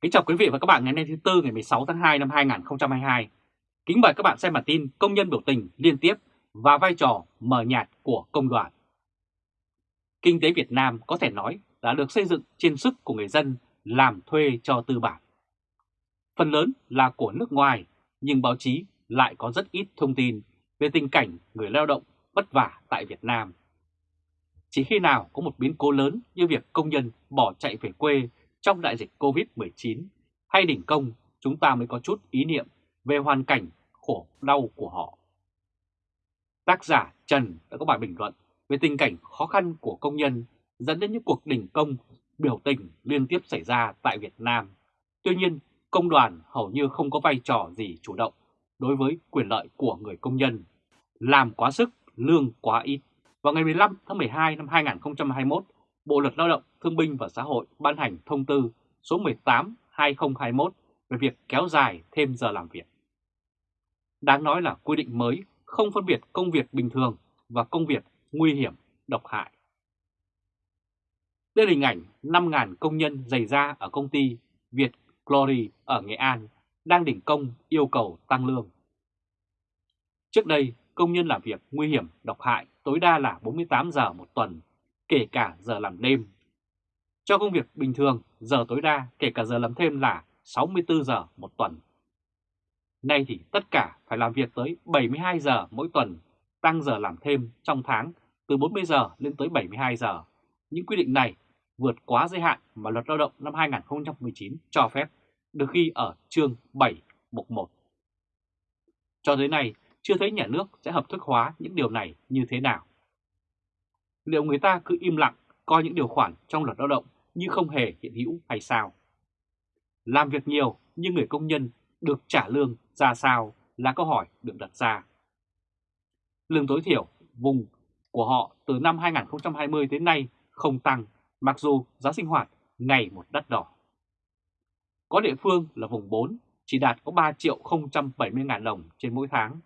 Kính chào quý vị và các bạn ngày hôm nay thứ Tư ngày 16 tháng 2 năm 2022. Kính mời các bạn xem bản tin công nhân biểu tình liên tiếp và vai trò mờ nhạt của công đoàn. Kinh tế Việt Nam có thể nói đã được xây dựng trên sức của người dân làm thuê cho tư bản. Phần lớn là của nước ngoài, nhưng báo chí lại có rất ít thông tin về tình cảnh người lao động vất vả tại Việt Nam. Chỉ khi nào có một biến cố lớn như việc công nhân bỏ chạy về quê trong đại dịch Covid-19 hay đỉnh công, chúng ta mới có chút ý niệm về hoàn cảnh khổ đau của họ. Tác giả Trần đã có bài bình luận về tình cảnh khó khăn của công nhân dẫn đến những cuộc đình công, biểu tình liên tiếp xảy ra tại Việt Nam. Tuy nhiên, công đoàn hầu như không có vai trò gì chủ động đối với quyền lợi của người công nhân. Làm quá sức, lương quá ít. Vào ngày 15 tháng 12 năm 2021, Bộ Luật Lao động, Thương binh và Xã hội ban hành thông tư số 18-2021 về việc kéo dài thêm giờ làm việc. Đáng nói là quy định mới không phân biệt công việc bình thường và công việc nguy hiểm, độc hại. Đây là hình ảnh 5.000 công nhân dày da ở công ty Việt Glory ở Nghệ An đang đỉnh công yêu cầu tăng lương. Trước đây, công nhân làm việc nguy hiểm, độc hại tối đa là 48 giờ một tuần, kể cả giờ làm đêm. Cho công việc bình thường, giờ tối đa kể cả giờ làm thêm là 64 giờ một tuần. Nay thì tất cả phải làm việc tới 72 giờ mỗi tuần, tăng giờ làm thêm trong tháng từ 40 giờ lên tới 72 giờ. Những quy định này vượt quá giới hạn mà luật lao động năm 2019 cho phép, được ghi ở chương 7 mục 1. Cho tới nay, chưa thấy nhà nước sẽ hợp thức hóa những điều này như thế nào. Liệu người ta cứ im lặng coi những điều khoản trong luật lao động như không hề hiện hữu hay sao? Làm việc nhiều nhưng người công nhân được trả lương ra sao là câu hỏi được đặt ra. Lương tối thiểu vùng của họ từ năm 2020 đến nay không tăng mặc dù giá sinh hoạt ngày một đắt đỏ. Có địa phương là vùng 4 chỉ đạt có 3 triệu 070 ngàn đồng trên mỗi tháng.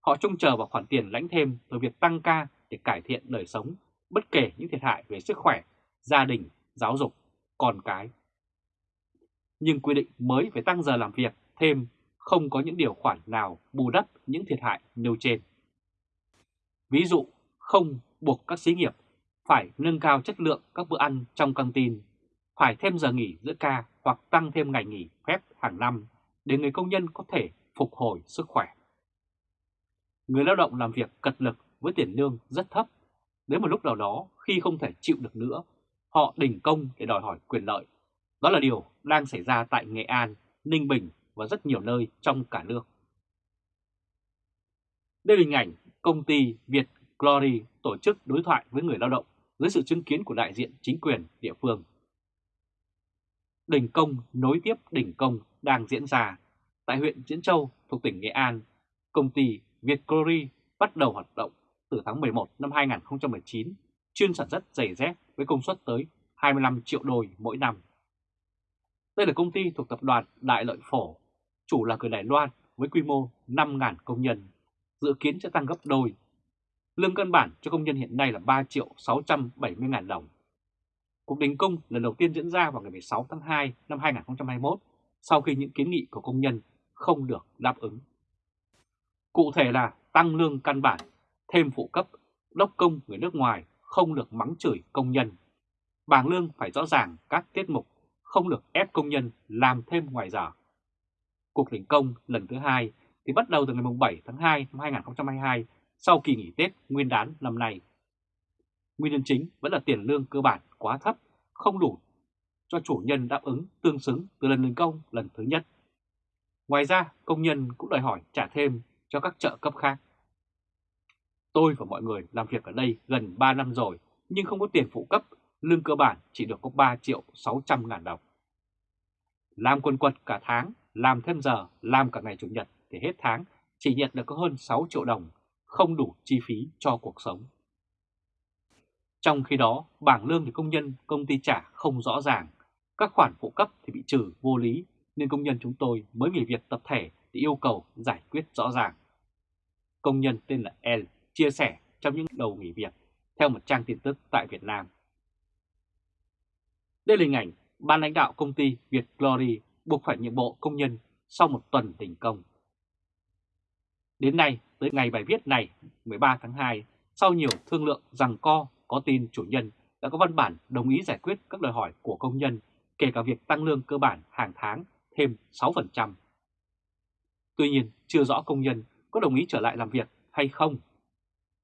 Họ trông chờ vào khoản tiền lãnh thêm từ việc tăng ca để cải thiện đời sống, bất kể những thiệt hại về sức khỏe, gia đình, giáo dục, con cái. Nhưng quy định mới phải tăng giờ làm việc thêm không có những điều khoản nào bù đắp những thiệt hại nêu trên. Ví dụ, không buộc các xí nghiệp phải nâng cao chất lượng các bữa ăn trong căng tin, phải thêm giờ nghỉ giữa ca hoặc tăng thêm ngày nghỉ phép hàng năm để người công nhân có thể phục hồi sức khỏe. Người lao động làm việc cật lực với tiền lương rất thấp. Đến một lúc nào đó khi không thể chịu được nữa, họ đình công để đòi hỏi quyền lợi. Đó là điều đang xảy ra tại Nghệ An, Ninh Bình và rất nhiều nơi trong cả nước. Đây là hình ảnh công ty Việt Glory tổ chức đối thoại với người lao động dưới sự chứng kiến của đại diện chính quyền địa phương. Đình công nối tiếp đình công đang diễn ra tại huyện Diễn Châu thuộc tỉnh Nghệ An. Công ty Việt Glory bắt đầu hoạt động từ tháng 11 năm 2019, chuyên sản xuất giày dép với công suất tới 25 triệu đôi mỗi năm. Đây là công ty thuộc tập đoàn Đại Lợi Phổ, chủ là người Đài Loan với quy mô 5.000 công nhân, dự kiến sẽ tăng gấp đôi. Lương căn bản cho công nhân hiện nay là 3 triệu 670 ngàn đồng. Cuộc đình công lần đầu tiên diễn ra vào ngày 16 tháng 2 năm 2021 sau khi những kiến nghị của công nhân không được đáp ứng. Cụ thể là tăng lương căn bản, thêm phụ cấp, đốc công người nước ngoài không được mắng chửi công nhân. Bảng lương phải rõ ràng các tiết mục, không được ép công nhân làm thêm ngoài giờ. Cuộc đình công lần thứ hai thì bắt đầu từ ngày 7 tháng 2 năm 2022 sau kỳ nghỉ Tết nguyên đán năm nay. Nguyên nhân chính vẫn là tiền lương cơ bản quá thấp, không đủ cho chủ nhân đáp ứng tương xứng từ lần đình công lần thứ nhất. Ngoài ra, công nhân cũng đòi hỏi trả thêm cho các trợ cấp khác. Tôi và mọi người làm việc ở đây gần 3 năm rồi nhưng không có tiền phụ cấp, lương cơ bản chỉ được có 3 triệu 600 ngàn đồng. Làm quần quật cả tháng, làm thêm giờ, làm cả ngày Chủ nhật thì hết tháng chỉ nhận được có hơn 6 triệu đồng, không đủ chi phí cho cuộc sống. Trong khi đó, bảng lương thì công nhân công ty trả không rõ ràng, các khoản phụ cấp thì bị trừ vô lý nên công nhân chúng tôi mới nghỉ việc tập thể thì yêu cầu giải quyết rõ ràng. Công nhân tên là L chia sẻ trong những đầu nghỉ việc theo một trang tin tức tại Việt Nam. Đây là hình ảnh ban lãnh đạo công ty Việt Glory buộc phải nhượng bộ công nhân sau một tuần đình công. Đến nay, tới ngày bài viết này, 13 tháng 2, sau nhiều thương lượng rằng co, có tin chủ nhân đã có văn bản đồng ý giải quyết các đòi hỏi của công nhân, kể cả việc tăng lương cơ bản hàng tháng thêm 6%. Tuy nhiên, chưa rõ công nhân có đồng ý trở lại làm việc hay không.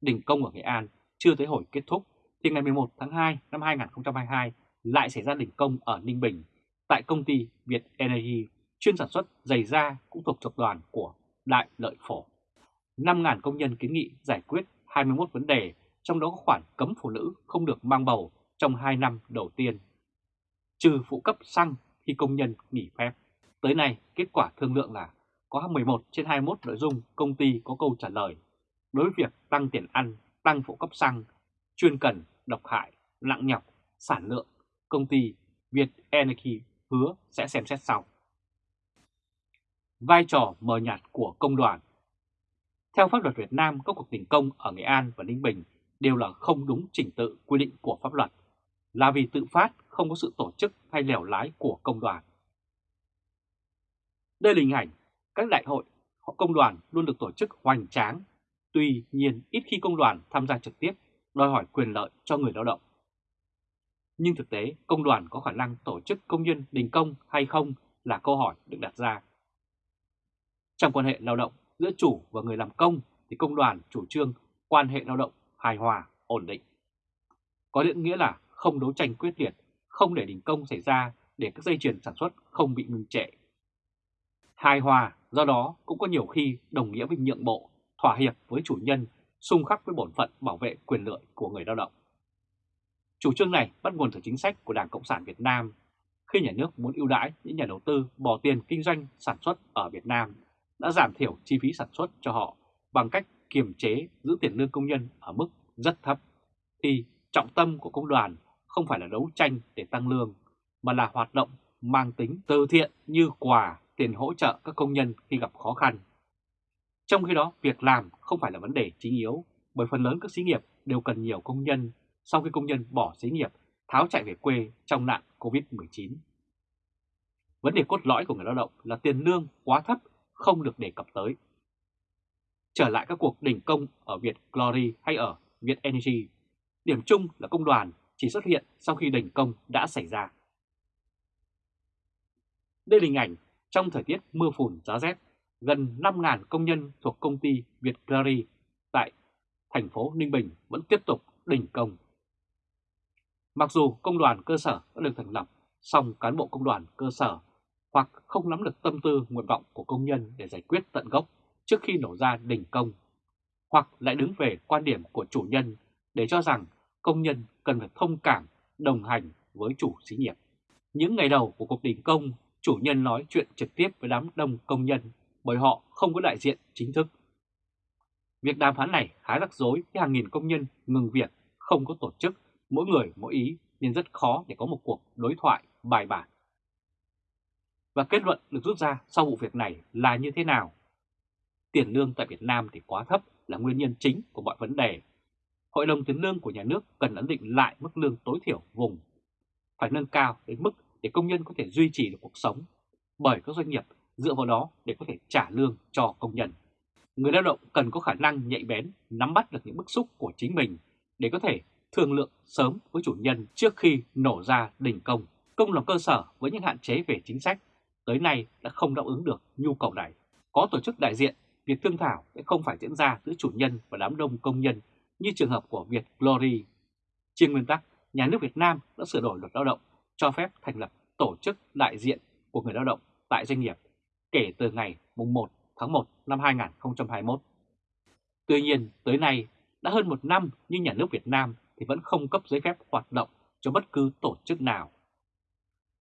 Đình công ở Nghệ An chưa tới hồi kết thúc, thì ngày 11 tháng 2 năm 2022 lại xảy ra đình công ở Ninh Bình tại công ty Việt Energy chuyên sản xuất giày da cũng thuộc tập đoàn của Đại Lợi Phổ. 5.000 công nhân kiến nghị giải quyết 21 vấn đề, trong đó có khoản cấm phụ nữ không được mang bầu trong 2 năm đầu tiên, trừ phụ cấp xăng khi công nhân nghỉ phép. Tới nay, kết quả thương lượng là có 11 trên 21 nội dung công ty có câu trả lời. Đối với việc tăng tiền ăn, tăng phụ cấp xăng, chuyên cần, độc hại, nặng nhọc, sản lượng, công ty Việt Energy hứa sẽ xem xét sau. Vai trò mờ nhạt của công đoàn Theo pháp luật Việt Nam, các cuộc đình công ở Nghệ An và Ninh Bình đều là không đúng trình tự quy định của pháp luật, là vì tự phát không có sự tổ chức hay lèo lái của công đoàn. Đây là hình ảnh các đại hội công đoàn luôn được tổ chức hoành tráng, tuy nhiên ít khi công đoàn tham gia trực tiếp đòi hỏi quyền lợi cho người lao động. Nhưng thực tế công đoàn có khả năng tổ chức công nhân đình công hay không là câu hỏi được đặt ra. Trong quan hệ lao động giữa chủ và người làm công thì công đoàn chủ trương quan hệ lao động hài hòa, ổn định. Có nghĩa là không đấu tranh quyết liệt, không để đình công xảy ra để các dây chuyền sản xuất không bị ngừng trệ. Hài hòa do đó cũng có nhiều khi đồng nghĩa với nhượng bộ, thỏa hiệp với chủ nhân, xung khắc với bổn phận bảo vệ quyền lợi của người lao động. Chủ trương này bắt nguồn từ chính sách của Đảng Cộng sản Việt Nam khi nhà nước muốn ưu đãi những nhà đầu tư bỏ tiền kinh doanh sản xuất ở Việt Nam đã giảm thiểu chi phí sản xuất cho họ bằng cách kiềm chế giữ tiền lương công nhân ở mức rất thấp, thì trọng tâm của công đoàn không phải là đấu tranh để tăng lương, mà là hoạt động mang tính từ thiện như quà, tiền hỗ trợ các công nhân khi gặp khó khăn. Trong khi đó, việc làm không phải là vấn đề chính yếu, bởi phần lớn các xí nghiệp đều cần nhiều công nhân sau khi công nhân bỏ xí nghiệp, tháo chạy về quê trong nạn COVID-19. Vấn đề cốt lõi của người lao động là tiền lương quá thấp không được đề cập tới. Trở lại các cuộc đình công ở Việt Glory hay ở Việt Energy, điểm chung là công đoàn chỉ xuất hiện sau khi đình công đã xảy ra. Đây là hình ảnh trong thời tiết mưa phùn giá rét, gần 5.000 công nhân thuộc công ty Việt Clary tại thành phố Ninh Bình vẫn tiếp tục đình công. Mặc dù công đoàn cơ sở đã được thành lập, song cán bộ công đoàn cơ sở hoặc không nắm được tâm tư nguyện vọng của công nhân để giải quyết tận gốc trước khi nổ ra đình công, hoặc lại đứng về quan điểm của chủ nhân để cho rằng công nhân cần phải thông cảm, đồng hành với chủ xí nghiệp. Những ngày đầu của cuộc đình công, chủ nhân nói chuyện trực tiếp với đám đông công nhân bởi họ không có đại diện chính thức. Việc đàm phán này khá rắc rối khi hàng nghìn công nhân ngừng việc, không có tổ chức, mỗi người mỗi ý nên rất khó để có một cuộc đối thoại bài bản. Và kết luận được rút ra sau vụ việc này là như thế nào? Tiền lương tại Việt Nam thì quá thấp là nguyên nhân chính của mọi vấn đề. Hội đồng tiền lương của nhà nước cần ấn định lại mức lương tối thiểu vùng, phải nâng cao đến mức để công nhân có thể duy trì được cuộc sống, bởi các doanh nghiệp dựa vào đó để có thể trả lương cho công nhân. Người lao động cần có khả năng nhạy bén, nắm bắt được những bức xúc của chính mình để có thể thương lượng sớm với chủ nhân trước khi nổ ra đình công. Công làm cơ sở với những hạn chế về chính sách tới nay đã không đáp ứng được nhu cầu này. Có tổ chức đại diện, việc thương thảo sẽ không phải diễn ra giữa chủ nhân và đám đông công nhân như trường hợp của Việt Glory. Trên nguyên tắc, nhà nước Việt Nam đã sửa đổi luật lao động cho phép thành lập tổ chức đại diện của người lao động tại doanh nghiệp kể từ ngày 1 tháng 1 năm 2021. Tuy nhiên, tới nay đã hơn một năm nhưng nhà nước Việt Nam thì vẫn không cấp giấy phép hoạt động cho bất cứ tổ chức nào.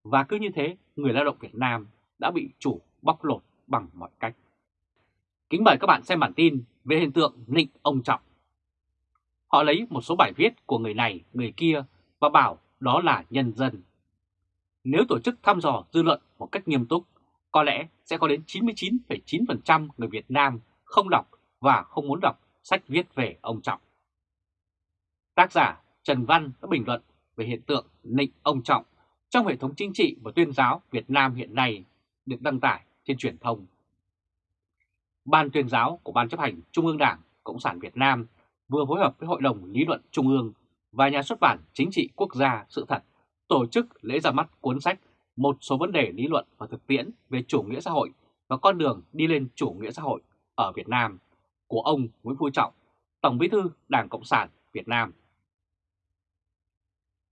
Và cứ như thế, người lao động Việt Nam đã bị chủ bóc lột bằng mọi cách. Kính mời các bạn xem bản tin về hiện tượng nịnh ông Trọng. Họ lấy một số bài viết của người này, người kia và bảo đó là nhân dân. Nếu tổ chức thăm dò dư luận một cách nghiêm túc, có lẽ sẽ có đến 99,9% người Việt Nam không đọc và không muốn đọc sách viết về ông Trọng. Tác giả Trần Văn đã bình luận về hiện tượng nịnh ông Trọng trong hệ thống chính trị và tuyên giáo Việt Nam hiện nay được đăng tải trên truyền thông. Ban tuyên giáo của Ban chấp hành Trung ương Đảng Cộng sản Việt Nam vừa phối hợp với Hội đồng Lý luận Trung ương và Nhà xuất bản Chính trị Quốc gia Sự thật tổ chức lễ ra mắt cuốn sách một số vấn đề lý luận và thực tiễn về chủ nghĩa xã hội và con đường đi lên chủ nghĩa xã hội ở Việt Nam của ông Nguyễn Phú Trọng, Tổng bí thư Đảng Cộng sản Việt Nam.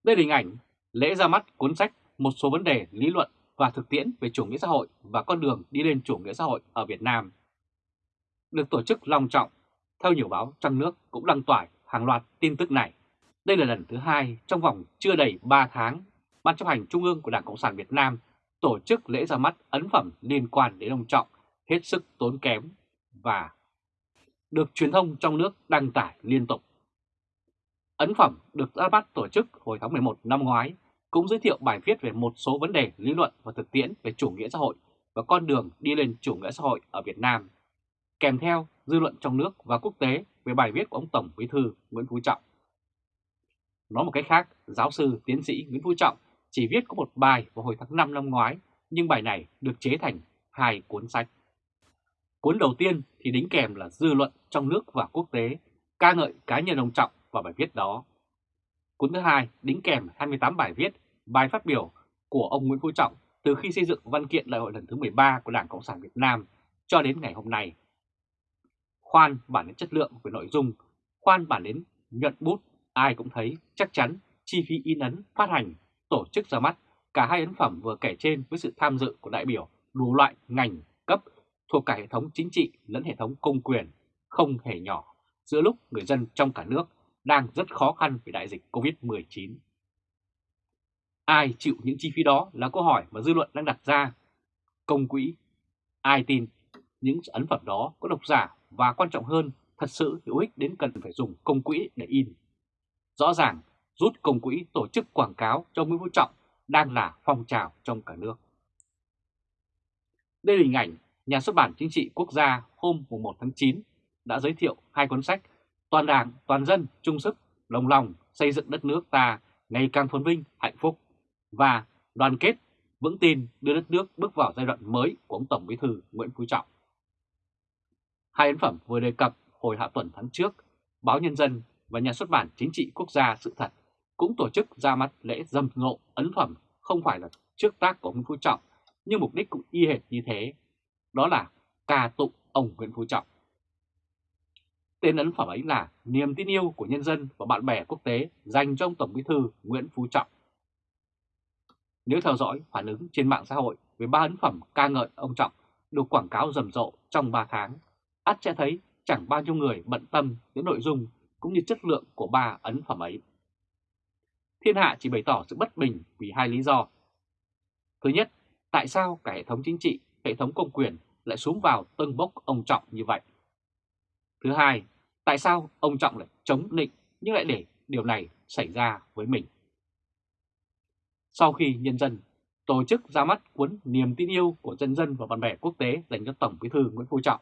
Đây là hình ảnh lễ ra mắt cuốn sách Một số vấn đề lý luận và thực tiễn về chủ nghĩa xã hội và con đường đi lên chủ nghĩa xã hội ở Việt Nam. Được tổ chức long trọng, theo nhiều báo trong nước cũng đăng tải hàng loạt tin tức này. Đây là lần thứ hai trong vòng chưa đầy 3 tháng, Ban chấp hành Trung ương của Đảng Cộng sản Việt Nam tổ chức lễ ra mắt ấn phẩm liên quan đến ông Trọng hết sức tốn kém và được truyền thông trong nước đăng tải liên tục. Ấn phẩm được ra mắt tổ chức hồi tháng 11 năm ngoái cũng giới thiệu bài viết về một số vấn đề lý luận và thực tiễn về chủ nghĩa xã hội và con đường đi lên chủ nghĩa xã hội ở Việt Nam, kèm theo dư luận trong nước và quốc tế về bài viết của ông Tổng Bí thư Nguyễn Phú Trọng. Nói một cách khác, giáo sư tiến sĩ Nguyễn Phú Trọng chỉ viết có một bài vào hồi tháng 5 năm ngoái, nhưng bài này được chế thành hai cuốn sách. Cuốn đầu tiên thì đính kèm là dư luận trong nước và quốc tế, ca ngợi cá nhân ông Trọng và bài viết đó. Cuốn thứ hai đính kèm 28 bài viết, bài phát biểu của ông Nguyễn Phú Trọng từ khi xây dựng văn kiện đại hội lần thứ 13 của Đảng Cộng sản Việt Nam cho đến ngày hôm nay. Khoan bản đến chất lượng về nội dung, khoan bản đến nhuận bút, ai cũng thấy chắc chắn chi phí in ấn, phát hành, tổ chức ra mắt cả hai ấn phẩm vừa kể trên với sự tham dự của đại biểu đủ loại ngành cấp thuộc cả hệ thống chính trị lẫn hệ thống công quyền không hề nhỏ giữa lúc người dân trong cả nước đang rất khó khăn vì đại dịch Covid-19. Ai chịu những chi phí đó là câu hỏi mà dư luận đang đặt ra. Công quỹ, ai tin những ấn phẩm đó có độc giả và quan trọng hơn thật sự hữu ích đến cần phải dùng công quỹ để in. Rõ ràng rút công quỹ tổ chức quảng cáo cho Nguyễn Phú Trọng đang là phong trào trong cả nước. Đây là hình ảnh Nhà xuất bản Chính trị Quốc gia hôm 1 tháng 9 đã giới thiệu hai cuốn sách Toàn đảng, toàn dân, chung sức, lòng lòng xây dựng đất nước ta ngày càng phồn vinh, hạnh phúc và đoàn kết, vững tin đưa đất nước bước vào giai đoạn mới của ông Tổng Bí thư Nguyễn Phú Trọng. Hai ấn phẩm vừa đề cập hồi hạ tuần tháng trước, báo Nhân dân và Nhà xuất bản Chính trị Quốc gia Sự thật cũng tổ chức ra mắt lễ dâm ngộ ấn phẩm không phải là trước tác của ông Phú Trọng, nhưng mục đích cũng y hệt như thế, đó là ca tụng ông Nguyễn Phú Trọng. Tên ấn phẩm ấy là Niềm tin yêu của nhân dân và bạn bè quốc tế dành cho ông Tổng Bí thư Nguyễn Phú Trọng. Nếu theo dõi phản ứng trên mạng xã hội về ba ấn phẩm ca ngợi ông Trọng được quảng cáo rầm rộ trong 3 tháng, ắt sẽ thấy chẳng bao nhiêu người bận tâm đến nội dung cũng như chất lượng của ba ấn phẩm ấy. Thiên hạ chỉ bày tỏ sự bất bình vì hai lý do. Thứ nhất, tại sao cả hệ thống chính trị, hệ thống công quyền lại xuống vào tân bốc ông Trọng như vậy? Thứ hai, tại sao ông Trọng lại chống định nhưng lại để điều này xảy ra với mình? Sau khi nhân dân tổ chức ra mắt cuốn Niềm tin yêu của dân dân và bạn bè quốc tế dành cho Tổng bí thư Nguyễn Phú Trọng,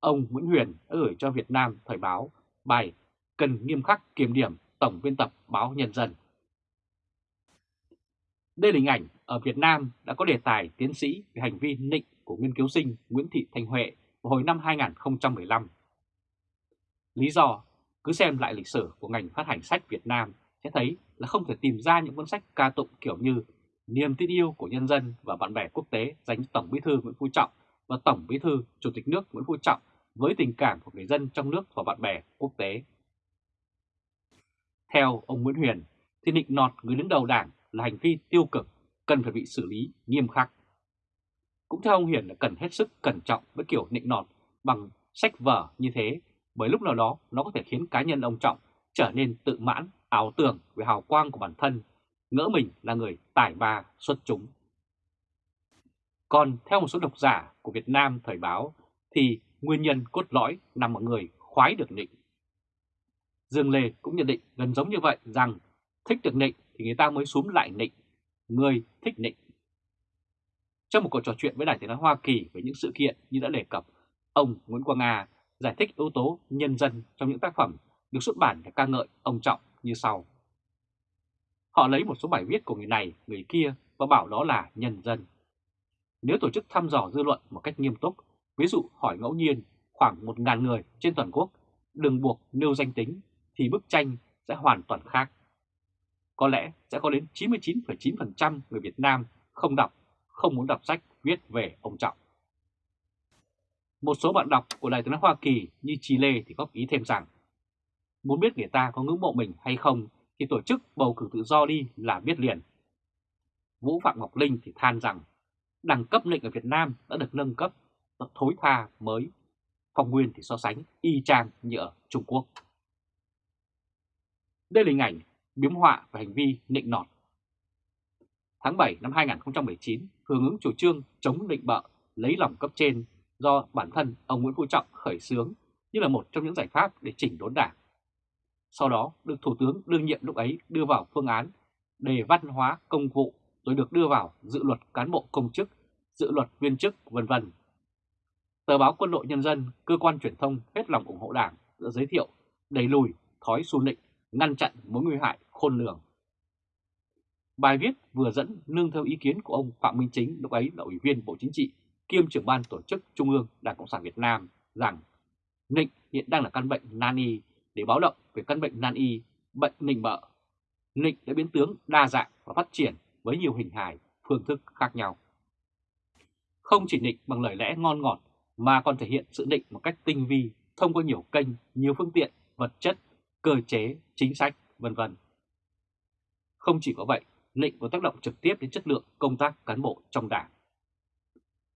ông Nguyễn Huyền đã gửi cho Việt Nam Thời báo bài cần nghiêm khắc kiểm điểm Tổng biên tập báo Nhân dân. Đây là hình ảnh ở Việt Nam đã có đề tài tiến sĩ về hành vi nịnh của nghiên cứu sinh Nguyễn Thị Thanh Huệ vào hồi năm 2015. Lý do, cứ xem lại lịch sử của ngành phát hành sách Việt Nam sẽ thấy là không thể tìm ra những cuốn sách ca tụng kiểu như Niềm tin yêu của nhân dân và bạn bè quốc tế dành cho Tổng bí thư Nguyễn Phú Trọng và Tổng bí thư Chủ tịch nước Nguyễn Phú Trọng với tình cảm của người dân trong nước và bạn bè quốc tế. Theo ông Nguyễn Huyền, thì nịnh nọt người đứng đầu đảng là hành vi tiêu cực, cần phải bị xử lý nghiêm khắc. Cũng theo ông Huyền là cần hết sức cẩn trọng với kiểu nịnh nọt bằng sách vở như thế, bởi lúc nào đó nó có thể khiến cá nhân ông Trọng trở nên tự mãn, ảo tưởng về hào quang của bản thân, ngỡ mình là người tài ba xuất chúng. Còn theo một số độc giả của Việt Nam thời báo thì nguyên nhân cốt lõi nằm ở người khoái được nịnh. Dương Lê cũng nhận định gần giống như vậy rằng thích được nịnh thì người ta mới xuống lại nịnh, người thích nịnh. Trong một cuộc trò chuyện với Đài Tiếng Nói Hoa Kỳ về những sự kiện như đã đề cập, ông Nguyễn Quang Nga giải thích yếu tố nhân dân trong những tác phẩm được xuất bản để ca ngợi ông Trọng như sau. Họ lấy một số bài viết của người này, người kia và bảo đó là nhân dân. Nếu tổ chức thăm dò dư luận một cách nghiêm túc, ví dụ hỏi ngẫu nhiên khoảng 1.000 người trên toàn quốc, đừng buộc nêu danh tính, thì bức tranh sẽ hoàn toàn khác. Có lẽ sẽ có đến 99,9% người Việt Nam không đọc, không muốn đọc sách viết về ông Trọng. Một số bạn đọc của Đại tướng Hoa Kỳ như Chile thì góp ý thêm rằng muốn biết người ta có ngưỡng mộ mình hay không thì tổ chức bầu cử tự do đi là biết liền. Vũ Phạm Ngọc Linh thì than rằng đẳng cấp lệnh ở Việt Nam đã được nâng cấp, thối tha mới. Phong Nguyên thì so sánh y chang như ở Trung Quốc. Đây là hình ảnh biếm họa và hành vi nịnh nọt. Tháng 7 năm 2019, hưởng ứng chủ trương chống định bợ, lấy lòng cấp trên do bản thân ông Nguyễn Phú Trọng khởi xướng như là một trong những giải pháp để chỉnh đốn đảng. Sau đó được Thủ tướng đương nhiệm lúc ấy đưa vào phương án đề văn hóa công vụ rồi được đưa vào dự luật cán bộ công chức, dự luật viên chức vân vân. Tờ báo Quân đội Nhân dân, cơ quan truyền thông hết lòng ủng hộ đảng đã giới thiệu đẩy lùi thói xu nịnh, ngăn chặn mối nguy hại khôn lường. Bài viết vừa dẫn nương theo ý kiến của ông Phạm Minh Chính lúc ấy là Ủy viên Bộ Chính trị kiêm trưởng ban tổ chức Trung ương Đảng Cộng sản Việt Nam rằng nịnh hiện đang là căn bệnh nan y để báo động về căn bệnh nan y, bệnh nịnh bợ. Nịnh đã biến tướng đa dạng và phát triển với nhiều hình hài, phương thức khác nhau. Không chỉ nịnh bằng lời lẽ ngon ngọt mà còn thể hiện sự nịnh một cách tinh vi thông qua nhiều kênh, nhiều phương tiện, vật chất, cơ chế, chính sách, vân vân. Không chỉ có vậy, lệnh có tác động trực tiếp đến chất lượng công tác cán bộ trong đảng.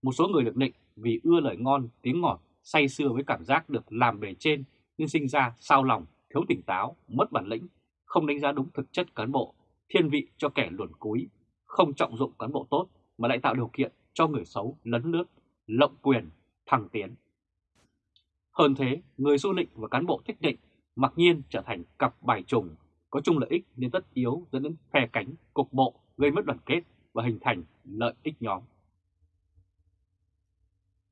Một số người được lệnh vì ưa lời ngon, tiếng ngọt, say sưa với cảm giác được làm bề trên nhưng sinh ra sao lòng, thiếu tỉnh táo, mất bản lĩnh, không đánh giá đúng thực chất cán bộ, thiên vị cho kẻ luồn cúi, không trọng dụng cán bộ tốt mà lại tạo điều kiện cho người xấu lấn lướt, lộng quyền, thăng tiến. Hơn thế, người du lịch và cán bộ thích định mặc nhiên trở thành cặp bài trùng, có chung lợi ích nên tất yếu dẫn đến phe cánh, cục bộ, gây mất đoàn kết và hình thành lợi ích nhóm.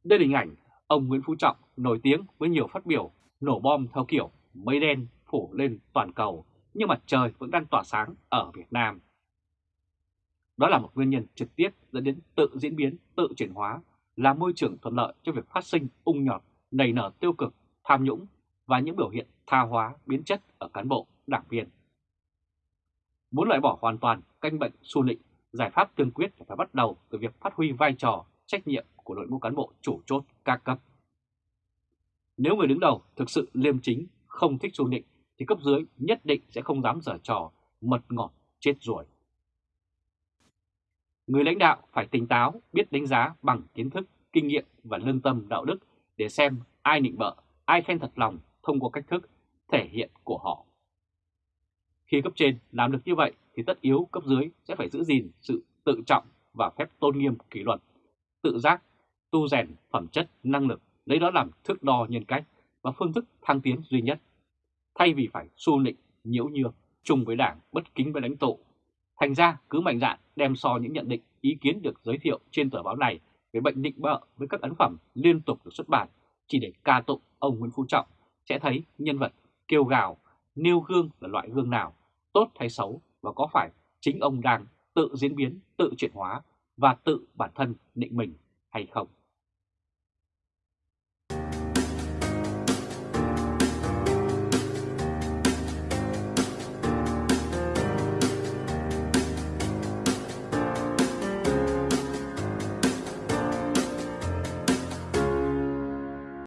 Đây là hình ảnh ông Nguyễn Phú Trọng nổi tiếng với nhiều phát biểu nổ bom theo kiểu mây đen phủ lên toàn cầu nhưng mặt trời vẫn đang tỏa sáng ở Việt Nam. Đó là một nguyên nhân trực tiếp dẫn đến tự diễn biến, tự chuyển hóa, là môi trường thuận lợi cho việc phát sinh ung nhọt, nảy nở tiêu cực, tham nhũng và những biểu hiện tha hóa, biến chất ở cán bộ, đảng viên. Muốn loại bỏ hoàn toàn canh bệnh xu nịnh, giải pháp tương quyết phải bắt đầu từ việc phát huy vai trò, trách nhiệm của đội ngũ cán bộ chủ chốt các cấp. Nếu người đứng đầu thực sự liêm chính, không thích xu nịnh thì cấp dưới nhất định sẽ không dám dở trò mật ngọt chết ruồi. Người lãnh đạo phải tỉnh táo, biết đánh giá bằng kiến thức, kinh nghiệm và lương tâm đạo đức để xem ai nịnh bợ, ai khen thật lòng thông qua cách thức thể hiện của họ. Khi cấp trên làm được như vậy thì tất yếu cấp dưới sẽ phải giữ gìn sự tự trọng và phép tôn nghiêm kỷ luật, tự giác, tu rèn phẩm chất, năng lực, lấy đó làm thước đo nhân cách và phương thức thăng tiến duy nhất thay vì phải xu nịnh, nhiễu nhược, chung với đảng, bất kính với lãnh tụ. Thành ra cứ mạnh dạn đem so những nhận định, ý kiến được giới thiệu trên tờ báo này về bệnh định bợ với các ấn phẩm liên tục được xuất bản chỉ để ca tụng ông Nguyễn Phú Trọng sẽ thấy nhân vật kêu gào, nêu gương là loại gương nào, tốt hay xấu và có phải chính ông đang tự diễn biến, tự chuyển hóa và tự bản thân định mình hay không.